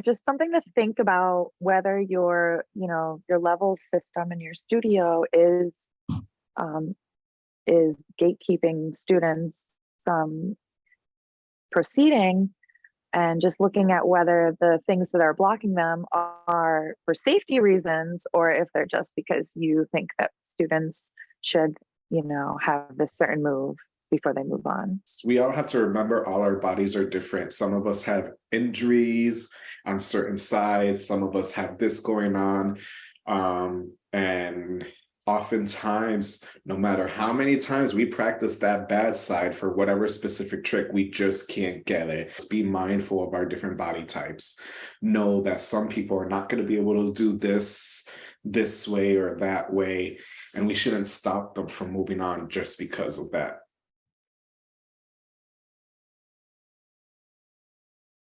just something to think about whether your, you know, your level system in your studio is um, is gatekeeping students from proceeding and just looking at whether the things that are blocking them are for safety reasons or if they're just because you think that students should, you know, have this certain move before they move on. We all have to remember all our bodies are different. Some of us have injuries on certain sides. Some of us have this going on. Um, and oftentimes, no matter how many times we practice that bad side for whatever specific trick, we just can't get it. Let's be mindful of our different body types. Know that some people are not going to be able to do this this way or that way, and we shouldn't stop them from moving on just because of that.